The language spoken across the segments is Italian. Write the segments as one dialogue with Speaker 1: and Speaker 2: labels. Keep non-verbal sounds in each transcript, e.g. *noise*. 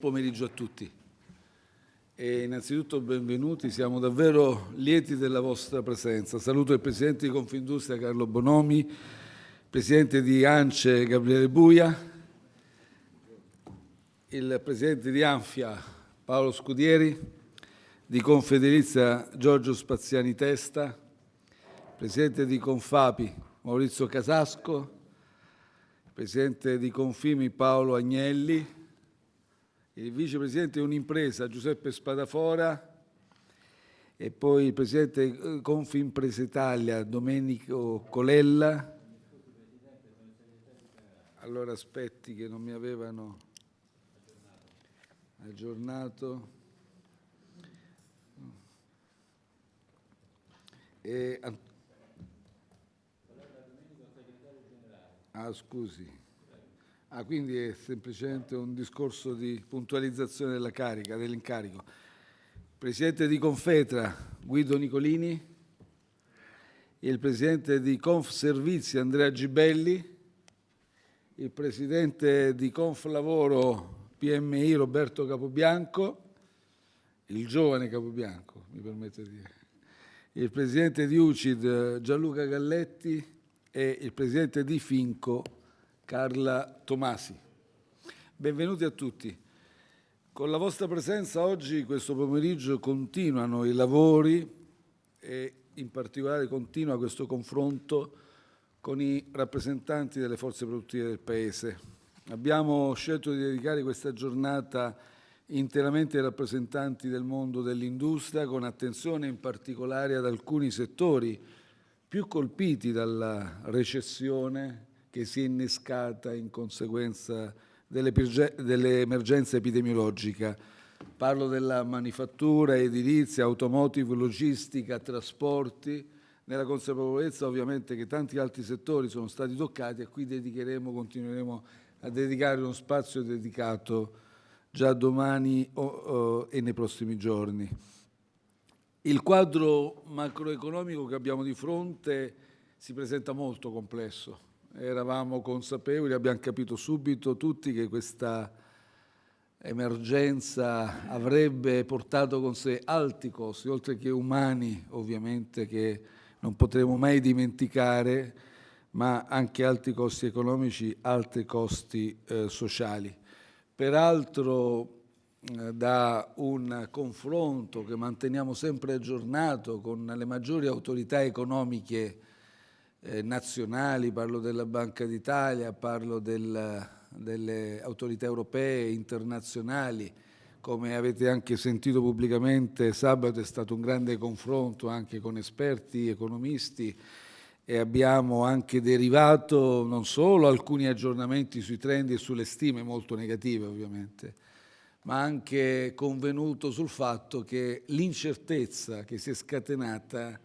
Speaker 1: pomeriggio a tutti. E innanzitutto benvenuti, siamo davvero lieti della vostra presenza. Saluto il Presidente di Confindustria Carlo Bonomi, Presidente di ANCE Gabriele Buia, il Presidente di Anfia Paolo Scudieri, di Confederizia Giorgio Spaziani Testa, Presidente di Confapi Maurizio Casasco, Presidente di Confimi Paolo Agnelli, il vicepresidente di un'impresa Giuseppe Spadafora e poi il presidente Confimpresa Italia Domenico Colella. Allora aspetti che non mi avevano aggiornato. E... Ah, scusi. Ah, quindi è semplicemente un discorso di puntualizzazione della carica, dell'incarico. Presidente di Confetra Guido Nicolini, il Presidente di Conf Servizi Andrea Gibelli, il Presidente di Conf Lavoro PMI Roberto Capobianco, il giovane Capobianco, mi permette di dire, il Presidente di UCID Gianluca Galletti. E il Presidente di Finco Carla Tomasi. Benvenuti a tutti. Con la vostra presenza oggi, questo pomeriggio, continuano i lavori e in particolare continua questo confronto con i rappresentanti delle forze produttive del Paese. Abbiamo scelto di dedicare questa giornata interamente ai rappresentanti del mondo dell'industria, con attenzione in particolare ad alcuni settori più colpiti dalla recessione che si è innescata in conseguenza dell'emergenza epidemiologica. Parlo della manifattura, edilizia, automotive, logistica, trasporti, nella consapevolezza ovviamente che tanti altri settori sono stati toccati e qui dedicheremo, continueremo a dedicare uno spazio dedicato già domani o, o, e nei prossimi giorni. Il quadro macroeconomico che abbiamo di fronte si presenta molto complesso eravamo consapevoli, abbiamo capito subito tutti che questa emergenza avrebbe portato con sé alti costi, oltre che umani ovviamente che non potremo mai dimenticare, ma anche alti costi economici, alti costi eh, sociali. Peraltro eh, da un confronto che manteniamo sempre aggiornato con le maggiori autorità economiche eh, nazionali, parlo della Banca d'Italia, parlo del, delle autorità europee, internazionali, come avete anche sentito pubblicamente, sabato è stato un grande confronto anche con esperti, economisti e abbiamo anche derivato non solo alcuni aggiornamenti sui trend e sulle stime molto negative ovviamente, ma anche convenuto sul fatto che l'incertezza che si è scatenata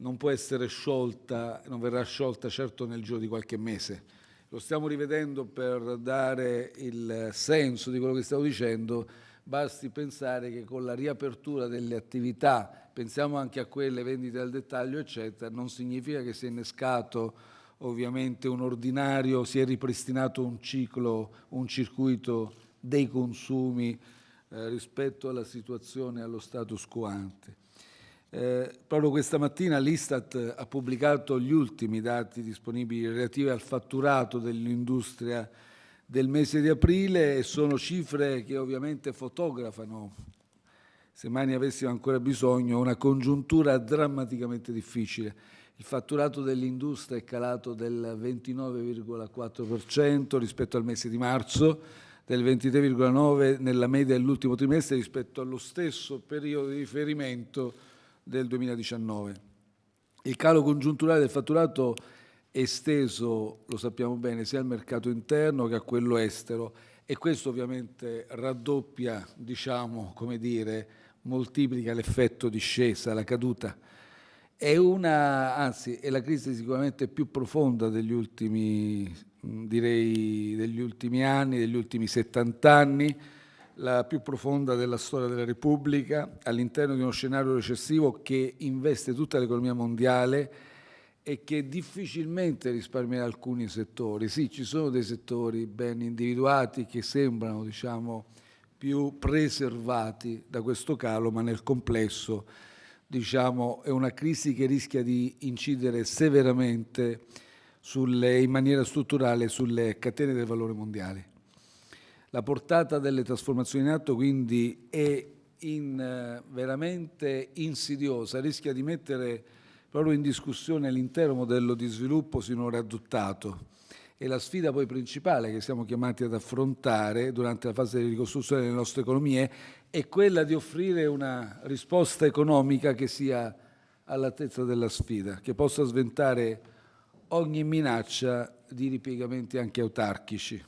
Speaker 1: non può essere sciolta, non verrà sciolta certo nel giro di qualche mese. Lo stiamo rivedendo per dare il senso di quello che stavo dicendo, basti pensare che con la riapertura delle attività, pensiamo anche a quelle vendite al dettaglio, eccetera, non significa che si è innescato ovviamente un ordinario, si è ripristinato un ciclo, un circuito dei consumi eh, rispetto alla situazione, allo status quo ante. Eh, proprio questa mattina l'Istat ha pubblicato gli ultimi dati disponibili relativi al fatturato dell'industria del mese di aprile e sono cifre che ovviamente fotografano, se mai ne avessimo ancora bisogno, una congiuntura drammaticamente difficile. Il fatturato dell'industria è calato del 29,4% rispetto al mese di marzo, del 23,9% nella media dell'ultimo trimestre rispetto allo stesso periodo di riferimento del 2019. Il calo congiunturale del fatturato è esteso, lo sappiamo bene, sia al mercato interno che a quello estero e questo ovviamente raddoppia, diciamo, come dire, moltiplica l'effetto discesa, la caduta. È una, anzi, è la crisi sicuramente più profonda degli ultimi, direi, degli ultimi anni, degli ultimi 70 anni, la più profonda della storia della Repubblica, all'interno di uno scenario recessivo che investe tutta l'economia mondiale e che difficilmente risparmia alcuni settori. Sì, ci sono dei settori ben individuati che sembrano diciamo, più preservati da questo calo, ma nel complesso diciamo, è una crisi che rischia di incidere severamente sulle, in maniera strutturale sulle catene del valore mondiali. La portata delle trasformazioni in atto quindi è in, eh, veramente insidiosa, rischia di mettere proprio in discussione l'intero modello di sviluppo sinora adottato e la sfida poi principale che siamo chiamati ad affrontare durante la fase di ricostruzione delle nostre economie è quella di offrire una risposta economica che sia all'altezza della sfida, che possa sventare ogni minaccia di ripiegamenti anche autarchici.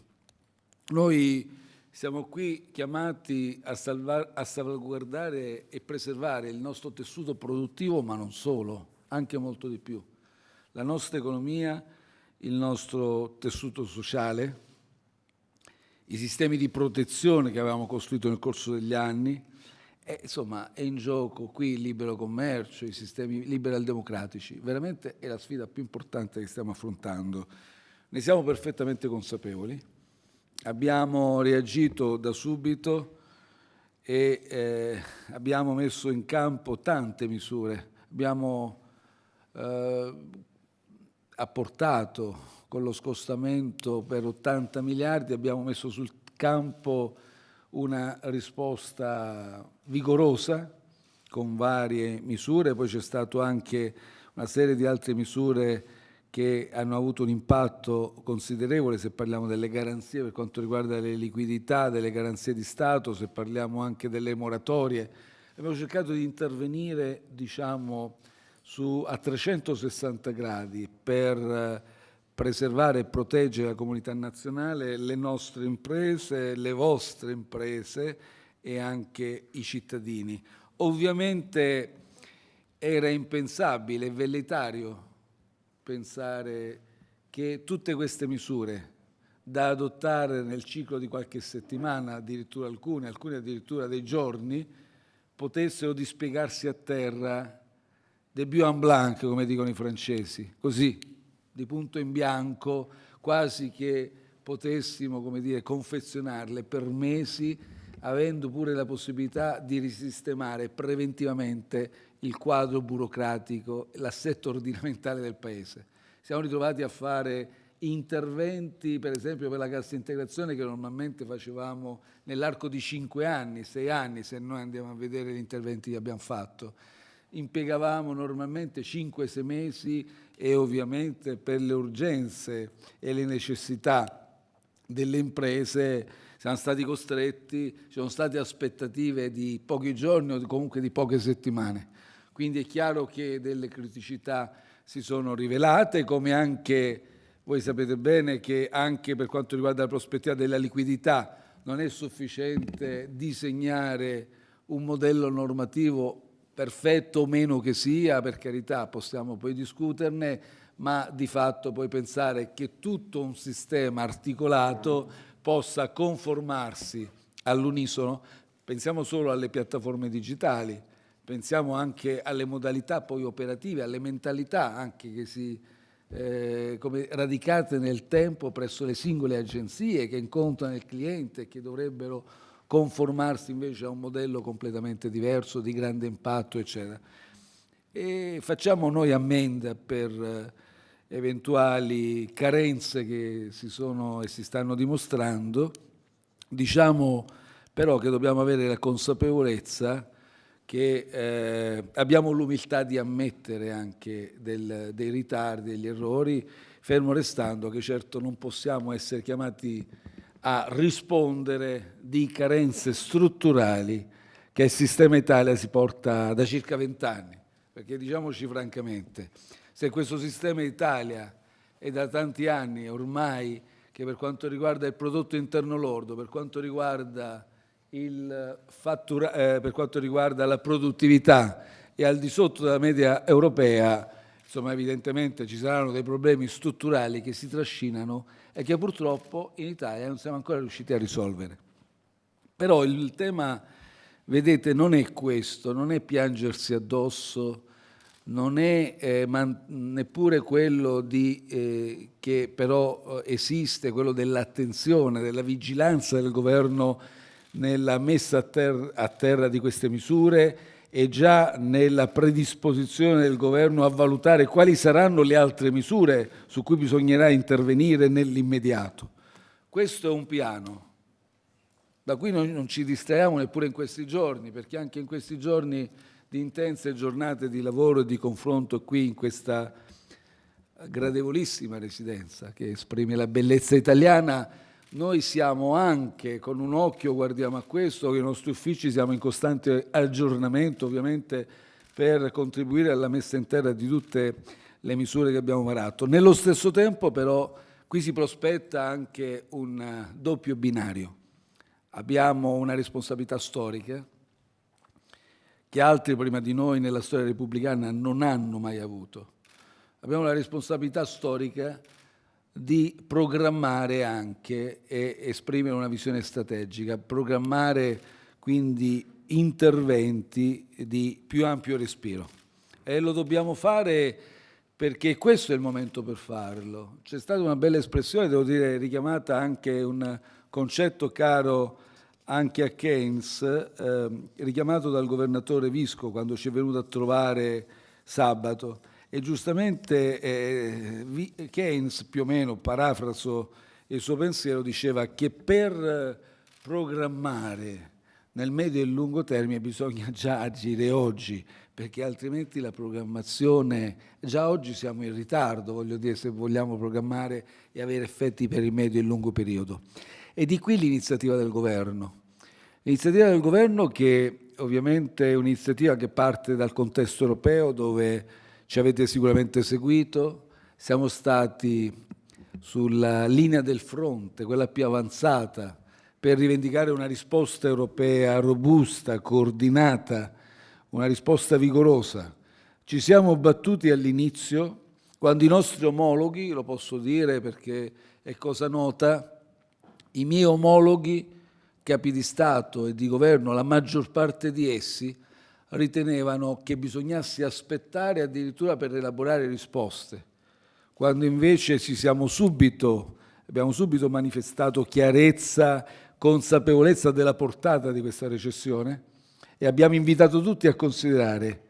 Speaker 1: Noi siamo qui chiamati a, salvar, a salvaguardare e preservare il nostro tessuto produttivo, ma non solo, anche molto di più. La nostra economia, il nostro tessuto sociale, i sistemi di protezione che avevamo costruito nel corso degli anni, e, insomma è in gioco qui il libero commercio, i sistemi liberal democratici, veramente è la sfida più importante che stiamo affrontando. Ne siamo perfettamente consapevoli, Abbiamo reagito da subito e eh, abbiamo messo in campo tante misure. Abbiamo eh, apportato con lo scostamento per 80 miliardi, abbiamo messo sul campo una risposta vigorosa con varie misure, poi c'è stato anche una serie di altre misure che hanno avuto un impatto considerevole se parliamo delle garanzie per quanto riguarda le liquidità, delle garanzie di Stato, se parliamo anche delle moratorie. Abbiamo cercato di intervenire diciamo, su, a 360 gradi per eh, preservare e proteggere la comunità nazionale, le nostre imprese, le vostre imprese e anche i cittadini. Ovviamente era impensabile, velleitario pensare che tutte queste misure da adottare nel ciclo di qualche settimana, addirittura alcune, alcune addirittura dei giorni, potessero dispiegarsi a terra de en blanc, come dicono i francesi, così, di punto in bianco, quasi che potessimo, come dire, confezionarle per mesi, avendo pure la possibilità di risistemare preventivamente il quadro burocratico, l'assetto ordinamentale del Paese. Siamo ritrovati a fare interventi, per esempio per la cassa integrazione, che normalmente facevamo nell'arco di cinque anni, sei anni, se noi andiamo a vedere gli interventi che abbiamo fatto. Impiegavamo normalmente 5-6 mesi e ovviamente per le urgenze e le necessità delle imprese siamo stati costretti, ci sono state aspettative di pochi giorni o comunque di poche settimane. Quindi è chiaro che delle criticità si sono rivelate, come anche voi sapete bene che anche per quanto riguarda la prospettiva della liquidità non è sufficiente disegnare un modello normativo perfetto o meno che sia, per carità possiamo poi discuterne, ma di fatto poi pensare che tutto un sistema articolato possa conformarsi all'unisono, pensiamo solo alle piattaforme digitali, pensiamo anche alle modalità poi operative, alle mentalità anche che si eh, come radicate nel tempo presso le singole agenzie che incontrano il cliente e che dovrebbero conformarsi invece a un modello completamente diverso, di grande impatto, eccetera. E facciamo noi ammenda per eh, eventuali carenze che si sono e si stanno dimostrando, diciamo però che dobbiamo avere la consapevolezza che eh, abbiamo l'umiltà di ammettere anche del, dei ritardi, degli errori, fermo restando che certo non possiamo essere chiamati a rispondere di carenze strutturali che il sistema Italia si porta da circa vent'anni, perché diciamoci francamente, se questo sistema Italia è da tanti anni ormai che per quanto riguarda il prodotto interno lordo, per quanto riguarda fattura, eh, per quanto riguarda la produttività e al di sotto della media europea, insomma evidentemente ci saranno dei problemi strutturali che si trascinano e che purtroppo in Italia non siamo ancora riusciti a risolvere. Però il tema, vedete, non è questo, non è piangersi addosso, non è eh, neppure quello di, eh, che però eh, esiste, quello dell'attenzione, della vigilanza del governo nella messa a terra, a terra di queste misure e già nella predisposizione del governo a valutare quali saranno le altre misure su cui bisognerà intervenire nell'immediato. Questo è un piano da cui noi non ci distraiamo neppure in questi giorni, perché anche in questi giorni di intense giornate di lavoro e di confronto qui in questa gradevolissima residenza che esprime la bellezza italiana, noi siamo anche, con un occhio guardiamo a questo, che i nostri uffici siamo in costante aggiornamento ovviamente per contribuire alla messa in terra di tutte le misure che abbiamo varato. Nello stesso tempo però qui si prospetta anche un doppio binario. Abbiamo una responsabilità storica che altri prima di noi nella storia repubblicana non hanno mai avuto. Abbiamo la responsabilità storica di programmare anche e esprimere una visione strategica, programmare quindi interventi di più ampio respiro. E lo dobbiamo fare perché questo è il momento per farlo. C'è stata una bella espressione, devo dire, richiamata anche un concetto caro anche a Keynes, eh, richiamato dal governatore Visco quando ci è venuto a trovare sabato. E giustamente eh, Keynes, più o meno, parafraso il suo pensiero, diceva che per programmare nel medio e lungo termine bisogna già agire oggi, perché altrimenti la programmazione, già oggi siamo in ritardo, voglio dire, se vogliamo programmare e avere effetti per il medio e lungo periodo. E di qui l'iniziativa del governo. L'iniziativa del governo che ovviamente è un'iniziativa che parte dal contesto europeo dove ci avete sicuramente seguito, siamo stati sulla linea del fronte, quella più avanzata, per rivendicare una risposta europea robusta, coordinata, una risposta vigorosa. Ci siamo battuti all'inizio quando i nostri omologhi, lo posso dire perché è cosa nota, i miei omologhi, capi di Stato e di governo, la maggior parte di essi, ritenevano che bisognasse aspettare addirittura per elaborare risposte, quando invece subito, abbiamo subito manifestato chiarezza, consapevolezza della portata di questa recessione e abbiamo invitato tutti a considerare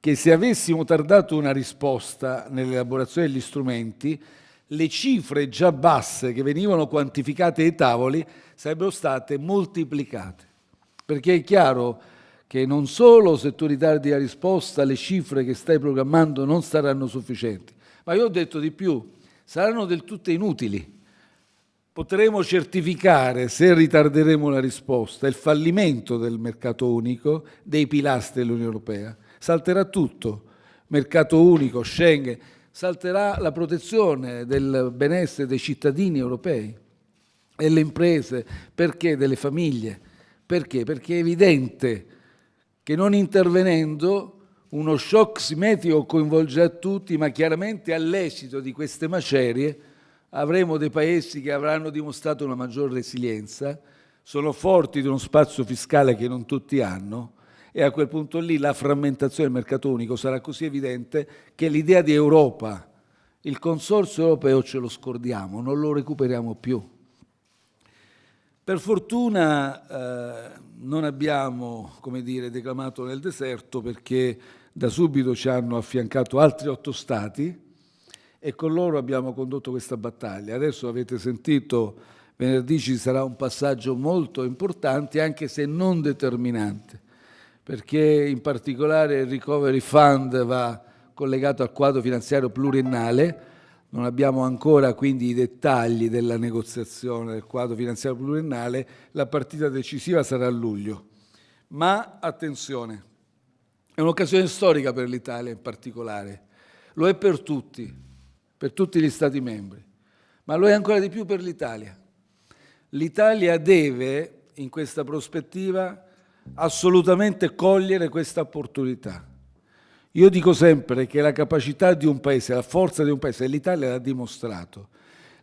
Speaker 1: che se avessimo tardato una risposta nell'elaborazione degli strumenti, le cifre già basse che venivano quantificate ai tavoli sarebbero state moltiplicate. Perché è chiaro che non solo se tu ritardi la risposta le cifre che stai programmando non saranno sufficienti, ma io ho detto di più, saranno del tutto inutili. Potremo certificare, se ritarderemo la risposta, il fallimento del mercato unico, dei pilastri dell'Unione Europea. Salterà tutto, mercato unico, Schengen, salterà la protezione del benessere dei cittadini europei e delle imprese, perché delle famiglie. Perché? Perché è evidente che non intervenendo uno shock simmetrico coinvolgerà tutti, ma chiaramente all'esito di queste macerie avremo dei paesi che avranno dimostrato una maggior resilienza, sono forti di uno spazio fiscale che non tutti hanno e a quel punto lì la frammentazione del mercato unico sarà così evidente che l'idea di Europa, il consorzio europeo ce lo scordiamo, non lo recuperiamo più. Per fortuna eh, non abbiamo, come dire, declamato nel deserto perché da subito ci hanno affiancato altri otto stati e con loro abbiamo condotto questa battaglia. Adesso avete sentito, venerdì ci sarà un passaggio molto importante, anche se non determinante, perché in particolare il Recovery Fund va collegato al quadro finanziario pluriennale, non abbiamo ancora quindi i dettagli della negoziazione del quadro finanziario pluriennale, la partita decisiva sarà a luglio. Ma attenzione, è un'occasione storica per l'Italia in particolare, lo è per tutti, per tutti gli Stati membri, ma lo è ancora di più per l'Italia. L'Italia deve, in questa prospettiva, assolutamente cogliere questa opportunità io dico sempre che la capacità di un paese, la forza di un paese, l'Italia l'ha dimostrato.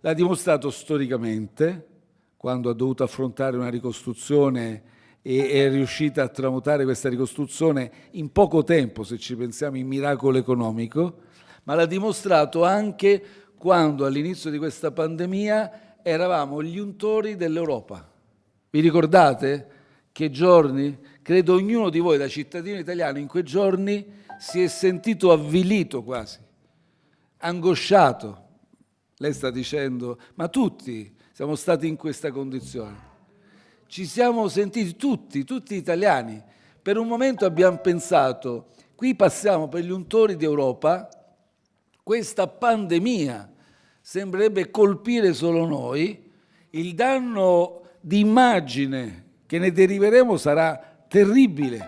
Speaker 1: L'ha dimostrato storicamente, quando ha dovuto affrontare una ricostruzione e è riuscita a tramutare questa ricostruzione in poco tempo, se ci pensiamo, in miracolo economico, ma l'ha dimostrato anche quando all'inizio di questa pandemia eravamo gli untori dell'Europa. Vi ricordate? Che giorni? Credo ognuno di voi da cittadino italiano in quei giorni si è sentito avvilito quasi, angosciato. Lei sta dicendo, ma tutti siamo stati in questa condizione. Ci siamo sentiti tutti, tutti italiani. Per un momento abbiamo pensato, qui passiamo per gli untori d'Europa, questa pandemia sembrerebbe colpire solo noi, il danno di immagine che ne deriveremo sarà terribile,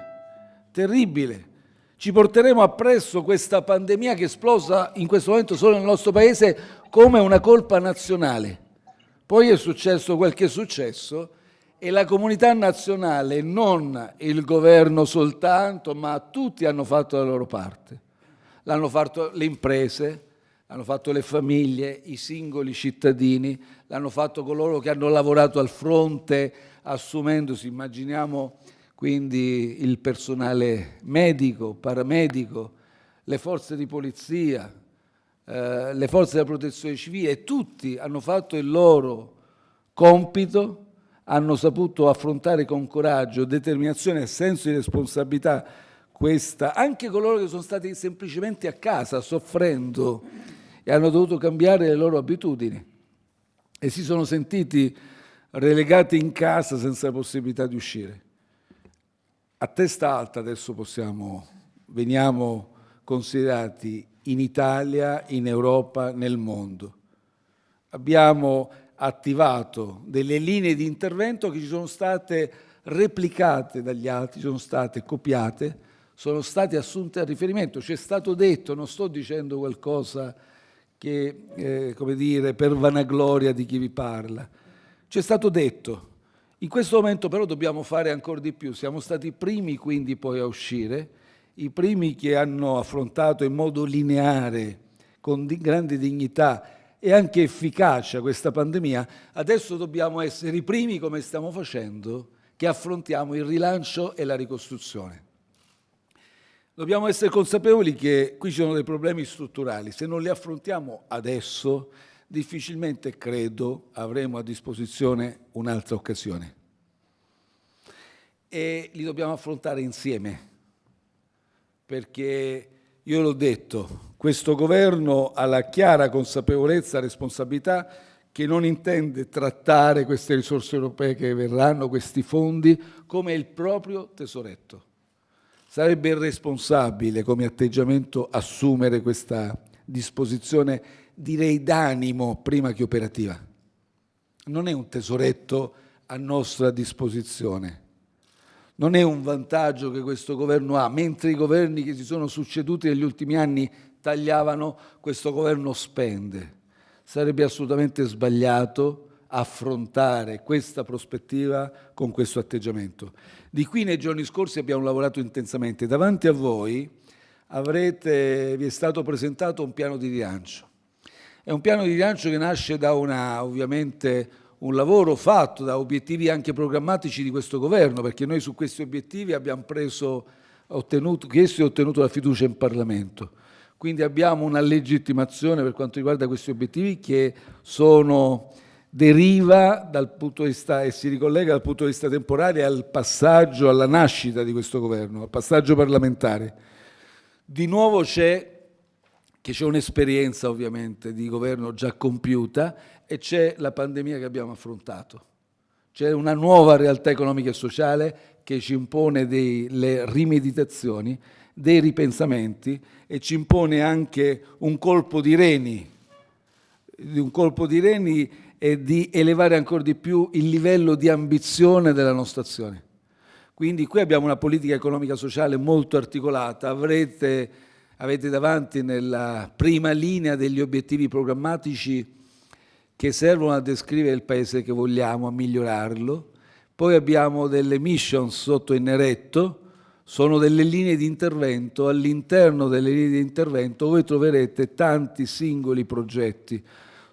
Speaker 1: terribile. Ci porteremo appresso questa pandemia che è esplosa in questo momento solo nel nostro Paese come una colpa nazionale. Poi è successo quel che è successo e la comunità nazionale, non il governo soltanto, ma tutti hanno fatto la loro parte. L'hanno fatto le imprese, l'hanno fatto le famiglie, i singoli cittadini, l'hanno fatto coloro che hanno lavorato al fronte assumendosi, immaginiamo quindi il personale medico, paramedico, le forze di polizia, eh, le forze della protezione civile, tutti hanno fatto il loro compito, hanno saputo affrontare con coraggio, determinazione e senso di responsabilità questa, anche coloro che sono stati semplicemente a casa soffrendo e hanno dovuto cambiare le loro abitudini e si sono sentiti relegati in casa senza possibilità di uscire. A testa alta adesso possiamo, veniamo considerati in Italia, in Europa, nel mondo. Abbiamo attivato delle linee di intervento che ci sono state replicate dagli altri, sono state copiate, sono state assunte a riferimento. Ci è stato detto, non sto dicendo qualcosa che, eh, come dire, per vanagloria di chi vi parla, ci è stato detto, in questo momento però dobbiamo fare ancora di più, siamo stati i primi quindi poi a uscire, i primi che hanno affrontato in modo lineare, con di grande dignità e anche efficacia questa pandemia, adesso dobbiamo essere i primi, come stiamo facendo, che affrontiamo il rilancio e la ricostruzione. Dobbiamo essere consapevoli che qui ci sono dei problemi strutturali, se non li affrontiamo adesso difficilmente credo avremo a disposizione un'altra occasione. E li dobbiamo affrontare insieme, perché io l'ho detto, questo governo ha la chiara consapevolezza e responsabilità che non intende trattare queste risorse europee che verranno, questi fondi, come il proprio tesoretto. Sarebbe irresponsabile come atteggiamento assumere questa disposizione direi d'animo prima che operativa. Non è un tesoretto a nostra disposizione. Non è un vantaggio che questo governo ha, mentre i governi che si sono succeduti negli ultimi anni tagliavano, questo governo spende. Sarebbe assolutamente sbagliato affrontare questa prospettiva con questo atteggiamento. Di qui nei giorni scorsi abbiamo lavorato intensamente. Davanti a voi avrete, vi è stato presentato un piano di rilancio è un piano di rilancio che nasce da una, ovviamente, un lavoro fatto da obiettivi anche programmatici di questo governo, perché noi su questi obiettivi abbiamo preso, ottenuto, chiesto e ottenuto la fiducia in Parlamento. Quindi abbiamo una legittimazione per quanto riguarda questi obiettivi che sono, deriva dal punto di vista e si ricollega dal punto di vista temporale al passaggio, alla nascita di questo governo, al passaggio parlamentare. Di nuovo c'è che c'è un'esperienza ovviamente di governo già compiuta e c'è la pandemia che abbiamo affrontato. C'è una nuova realtà economica e sociale che ci impone delle rimeditazioni, dei ripensamenti e ci impone anche un colpo di reni, un colpo di reni e di elevare ancora di più il livello di ambizione della nostra azione. Quindi qui abbiamo una politica economica e sociale molto articolata, avrete avete davanti nella prima linea degli obiettivi programmatici che servono a descrivere il paese che vogliamo, a migliorarlo. Poi abbiamo delle mission sotto in neretto, sono delle linee di intervento, all'interno delle linee di intervento voi troverete tanti singoli progetti,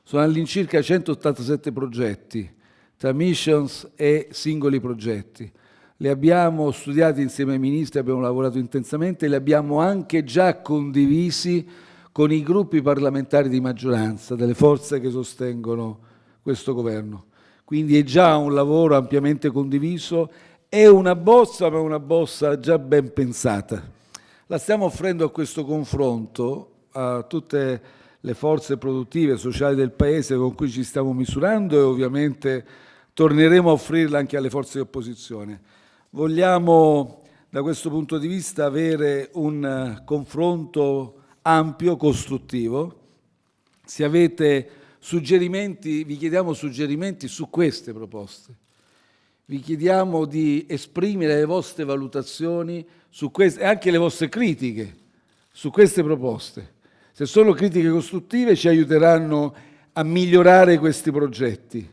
Speaker 1: sono all'incirca 187 progetti, tra missions e singoli progetti le abbiamo studiate insieme ai ministri, abbiamo lavorato intensamente, li abbiamo anche già condivisi con i gruppi parlamentari di maggioranza delle forze che sostengono questo governo. Quindi è già un lavoro ampiamente condiviso È una bozza, ma una bozza già ben pensata. La stiamo offrendo a questo confronto a tutte le forze produttive e sociali del Paese con cui ci stiamo misurando e ovviamente torneremo a offrirla anche alle forze di opposizione. Vogliamo da questo punto di vista avere un confronto ampio, costruttivo. Se avete suggerimenti, vi chiediamo suggerimenti su queste proposte. Vi chiediamo di esprimere le vostre valutazioni su queste, e anche le vostre critiche su queste proposte. Se sono critiche costruttive ci aiuteranno a migliorare questi progetti.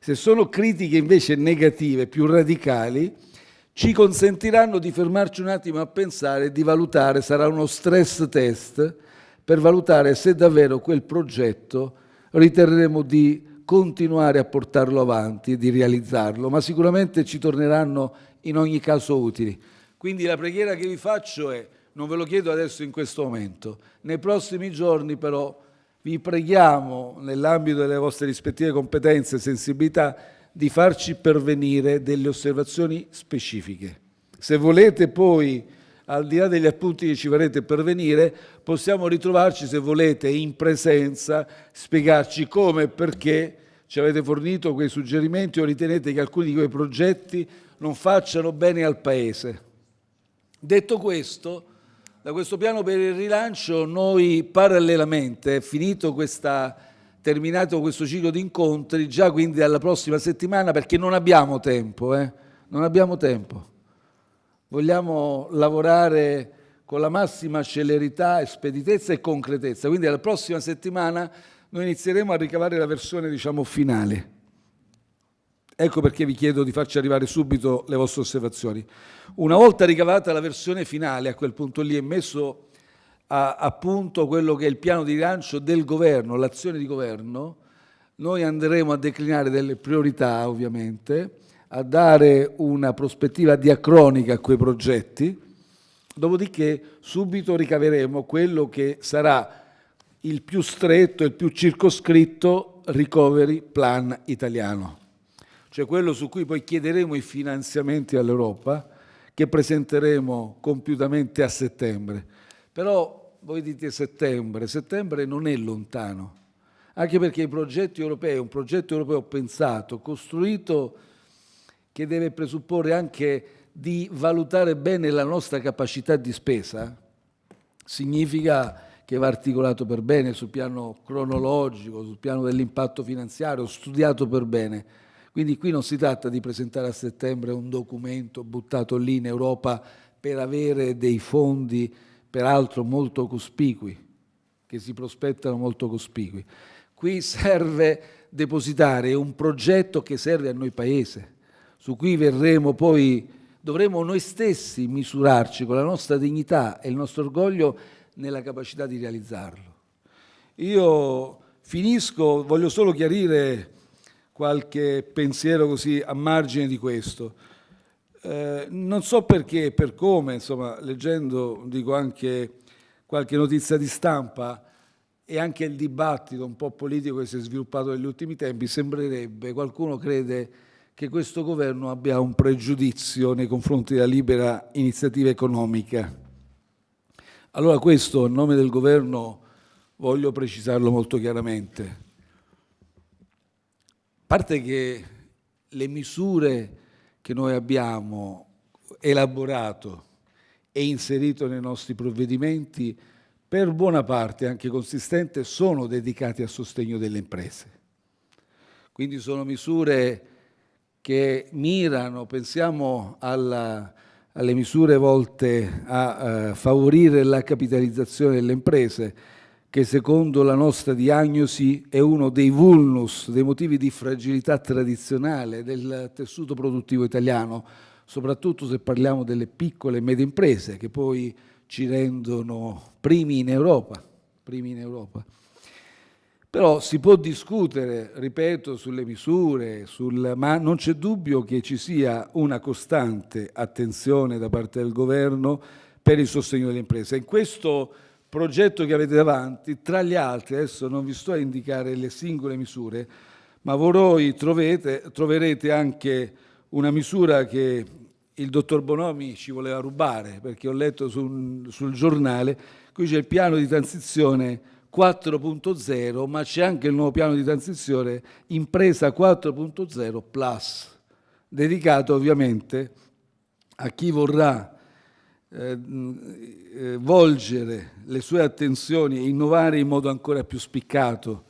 Speaker 1: Se sono critiche invece negative, più radicali, ci consentiranno di fermarci un attimo a pensare e di valutare, sarà uno stress test per valutare se davvero quel progetto riterremo di continuare a portarlo avanti e di realizzarlo, ma sicuramente ci torneranno in ogni caso utili. Quindi la preghiera che vi faccio è, non ve lo chiedo adesso in questo momento, nei prossimi giorni però vi preghiamo, nell'ambito delle vostre rispettive competenze e sensibilità, di farci pervenire delle osservazioni specifiche. Se volete poi, al di là degli appunti che ci farete pervenire, possiamo ritrovarci, se volete, in presenza, spiegarci come e perché ci avete fornito quei suggerimenti o ritenete che alcuni di quei progetti non facciano bene al Paese. Detto questo, da questo piano per il rilancio noi parallelamente, finito questa, terminato questo ciclo di incontri, già quindi dalla prossima settimana, perché non abbiamo tempo, eh? non abbiamo tempo, vogliamo lavorare con la massima celerità, speditezza e concretezza, quindi la prossima settimana noi inizieremo a ricavare la versione diciamo finale Ecco perché vi chiedo di farci arrivare subito le vostre osservazioni. Una volta ricavata la versione finale, a quel punto lì è messo a, a punto quello che è il piano di rilancio del governo, l'azione di governo, noi andremo a declinare delle priorità ovviamente, a dare una prospettiva diacronica a quei progetti, dopodiché subito ricaveremo quello che sarà il più stretto, il più circoscritto recovery plan italiano cioè quello su cui poi chiederemo i finanziamenti all'Europa, che presenteremo compiutamente a settembre. Però voi dite settembre, settembre non è lontano, anche perché i progetti europei, un progetto europeo pensato, costruito, che deve presupporre anche di valutare bene la nostra capacità di spesa, significa che va articolato per bene sul piano cronologico, sul piano dell'impatto finanziario, studiato per bene. Quindi qui non si tratta di presentare a settembre un documento buttato lì in Europa per avere dei fondi, peraltro molto cospicui, che si prospettano molto cospicui. Qui serve depositare un progetto che serve a noi Paese, su cui verremo poi, dovremo noi stessi misurarci con la nostra dignità e il nostro orgoglio nella capacità di realizzarlo. Io finisco, voglio solo chiarire qualche pensiero così a margine di questo. Eh, non so perché e per come, insomma, leggendo, dico anche qualche notizia di stampa e anche il dibattito un po' politico che si è sviluppato negli ultimi tempi, sembrerebbe, qualcuno crede che questo governo abbia un pregiudizio nei confronti della libera iniziativa economica. Allora questo, a nome del governo, voglio precisarlo molto chiaramente parte che le misure che noi abbiamo elaborato e inserito nei nostri provvedimenti, per buona parte anche consistente, sono dedicate a sostegno delle imprese. Quindi sono misure che mirano, pensiamo alla, alle misure volte a uh, favorire la capitalizzazione delle imprese, che secondo la nostra diagnosi è uno dei vulnus, dei motivi di fragilità tradizionale del tessuto produttivo italiano, soprattutto se parliamo delle piccole e medie imprese che poi ci rendono primi in Europa. Primi in Europa. Però si può discutere, ripeto, sulle misure, sul, ma non c'è dubbio che ci sia una costante attenzione da parte del governo per il sostegno delle imprese. In questo progetto che avete davanti, tra gli altri, adesso non vi sto a indicare le singole misure, ma voi trovete, troverete anche una misura che il dottor Bonomi ci voleva rubare, perché ho letto sul, sul giornale, qui c'è il piano di transizione 4.0, ma c'è anche il nuovo piano di transizione impresa 4.0 plus, dedicato ovviamente a chi vorrà eh, eh, volgere le sue attenzioni e innovare in modo ancora più spiccato,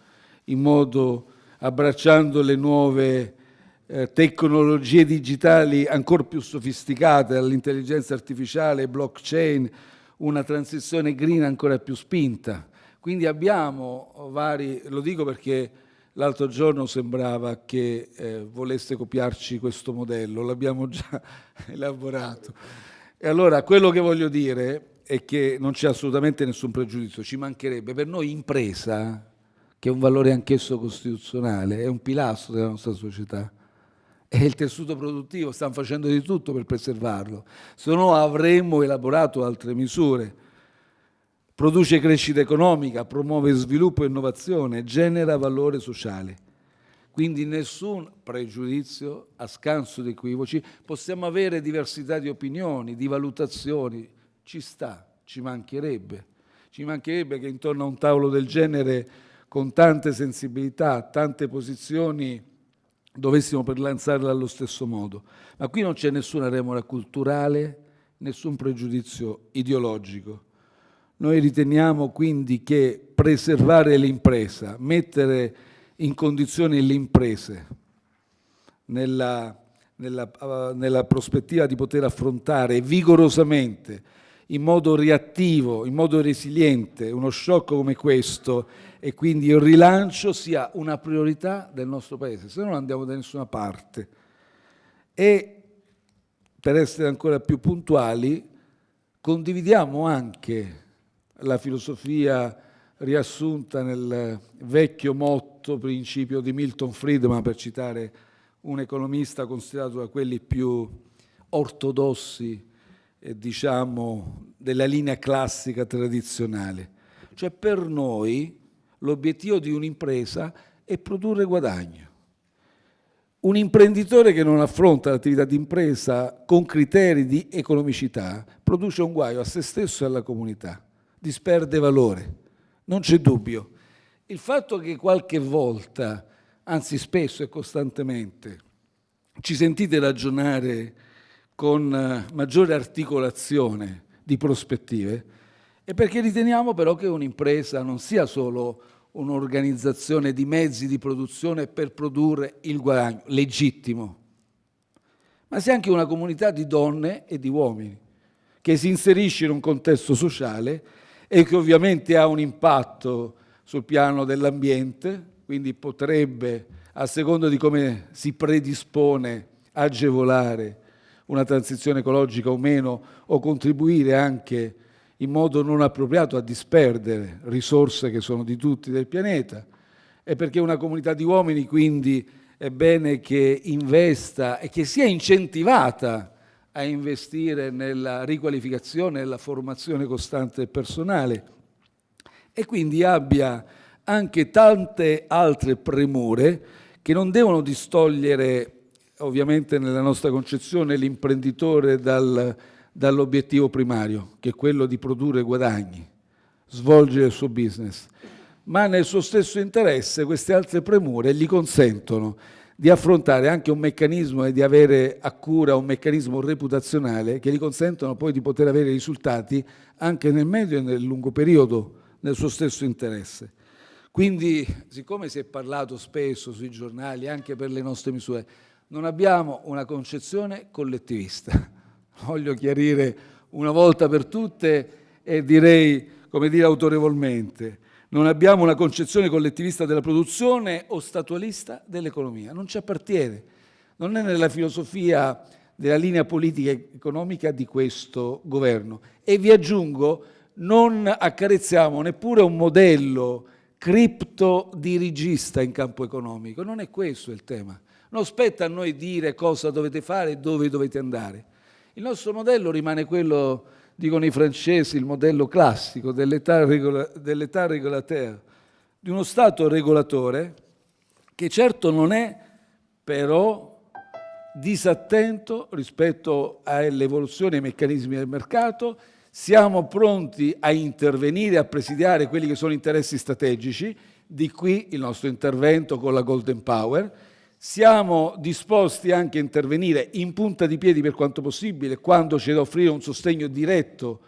Speaker 1: in modo abbracciando le nuove eh, tecnologie digitali ancora più sofisticate, dall'intelligenza artificiale, blockchain, una transizione green ancora più spinta. Quindi abbiamo vari, lo dico perché l'altro giorno sembrava che eh, volesse copiarci questo modello, l'abbiamo già *laughs* elaborato. E allora quello che voglio dire è che non c'è assolutamente nessun pregiudizio, ci mancherebbe. Per noi impresa, che è un valore anch'esso costituzionale, è un pilastro della nostra società, è il tessuto produttivo, stanno facendo di tutto per preservarlo, se no avremmo elaborato altre misure produce crescita economica, promuove sviluppo e innovazione, genera valore sociale. Quindi nessun pregiudizio a scanso di equivoci, possiamo avere diversità di opinioni, di valutazioni, ci sta, ci mancherebbe. Ci mancherebbe che intorno a un tavolo del genere, con tante sensibilità, tante posizioni, dovessimo per lanciarla allo stesso modo. Ma qui non c'è nessuna remora culturale, nessun pregiudizio ideologico. Noi riteniamo quindi che preservare l'impresa, mettere in condizione le imprese nella, nella, uh, nella prospettiva di poter affrontare vigorosamente, in modo reattivo, in modo resiliente, uno shock come questo e quindi il rilancio sia una priorità del nostro Paese, se no non andiamo da nessuna parte. E per essere ancora più puntuali, condividiamo anche la filosofia riassunta nel vecchio motto, principio di Milton Friedman, per citare un economista considerato da quelli più ortodossi, eh, diciamo, della linea classica tradizionale. Cioè per noi l'obiettivo di un'impresa è produrre guadagno. Un imprenditore che non affronta l'attività di impresa con criteri di economicità produce un guaio a se stesso e alla comunità disperde valore, non c'è dubbio. Il fatto che qualche volta, anzi spesso e costantemente, ci sentite ragionare con eh, maggiore articolazione di prospettive, è perché riteniamo però che un'impresa non sia solo un'organizzazione di mezzi di produzione per produrre il guadagno legittimo, ma sia anche una comunità di donne e di uomini che si inserisce in un contesto sociale e che ovviamente ha un impatto sul piano dell'ambiente, quindi potrebbe, a seconda di come si predispone, agevolare una transizione ecologica o meno, o contribuire anche in modo non appropriato a disperdere risorse che sono di tutti del pianeta. E perché una comunità di uomini quindi è bene che investa e che sia incentivata a investire nella riqualificazione e nella formazione costante del personale e quindi abbia anche tante altre premure che non devono distogliere ovviamente nella nostra concezione l'imprenditore dal, dall'obiettivo primario, che è quello di produrre guadagni, svolgere il suo business, ma nel suo stesso interesse queste altre premure gli consentono di affrontare anche un meccanismo e di avere a cura un meccanismo reputazionale che gli consentono poi di poter avere risultati anche nel medio e nel lungo periodo nel suo stesso interesse. Quindi, siccome si è parlato spesso sui giornali, anche per le nostre misure, non abbiamo una concezione collettivista. *laughs* Voglio chiarire una volta per tutte e direi, come dire autorevolmente, non abbiamo una concezione collettivista della produzione o statualista dell'economia, non ci appartiene, non è nella filosofia della linea politica economica di questo governo. E vi aggiungo, non accarezziamo neppure un modello criptodirigista in campo economico, non è questo il tema. Non spetta a noi dire cosa dovete fare e dove dovete andare. Il nostro modello rimane quello dicono i francesi, il modello classico dell'età regola, dell regolateur, di uno Stato regolatore che certo non è però disattento rispetto all'evoluzione dei meccanismi del mercato, siamo pronti a intervenire, a presidiare quelli che sono interessi strategici, di qui il nostro intervento con la Golden Power. Siamo disposti anche a intervenire in punta di piedi per quanto possibile quando c'è da offrire un sostegno diretto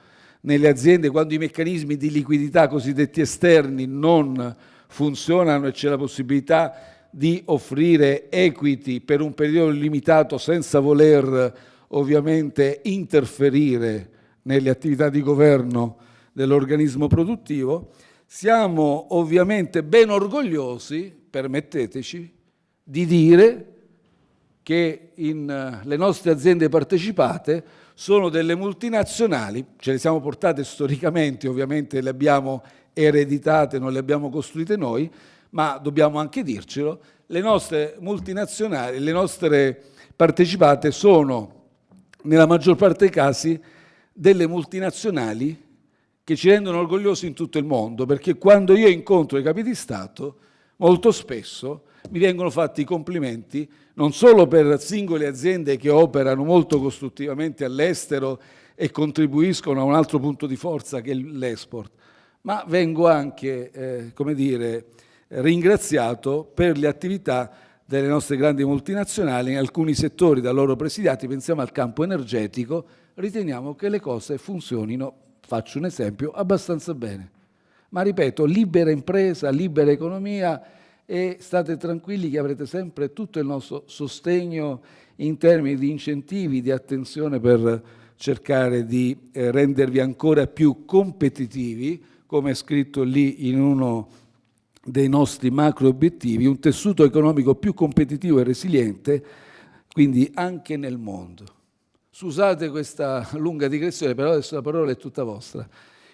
Speaker 1: nelle aziende, quando i meccanismi di liquidità cosiddetti esterni non funzionano e c'è la possibilità di offrire equity per un periodo limitato senza voler ovviamente interferire nelle attività di governo dell'organismo produttivo, siamo ovviamente ben orgogliosi, permetteteci, di dire che in, eh, le nostre aziende partecipate sono delle multinazionali, ce le siamo portate storicamente, ovviamente le abbiamo ereditate, non le abbiamo costruite noi, ma dobbiamo anche dircelo, le nostre multinazionali, le nostre partecipate sono nella maggior parte dei casi delle multinazionali che ci rendono orgogliosi in tutto il mondo, perché quando io incontro i capi di Stato, molto spesso mi vengono fatti i complimenti non solo per singole aziende che operano molto costruttivamente all'estero e contribuiscono a un altro punto di forza che è l'export, ma vengo anche, eh, come dire, ringraziato per le attività delle nostre grandi multinazionali in alcuni settori da loro presidiati, pensiamo al campo energetico, riteniamo che le cose funzionino, faccio un esempio, abbastanza bene. Ma ripeto, libera impresa, libera economia e state tranquilli che avrete sempre tutto il nostro sostegno in termini di incentivi, di attenzione per cercare di eh, rendervi ancora più competitivi, come è scritto lì in uno dei nostri macro obiettivi, un tessuto economico più competitivo e resiliente, quindi anche nel mondo. Scusate questa lunga digressione, però adesso la parola è tutta vostra.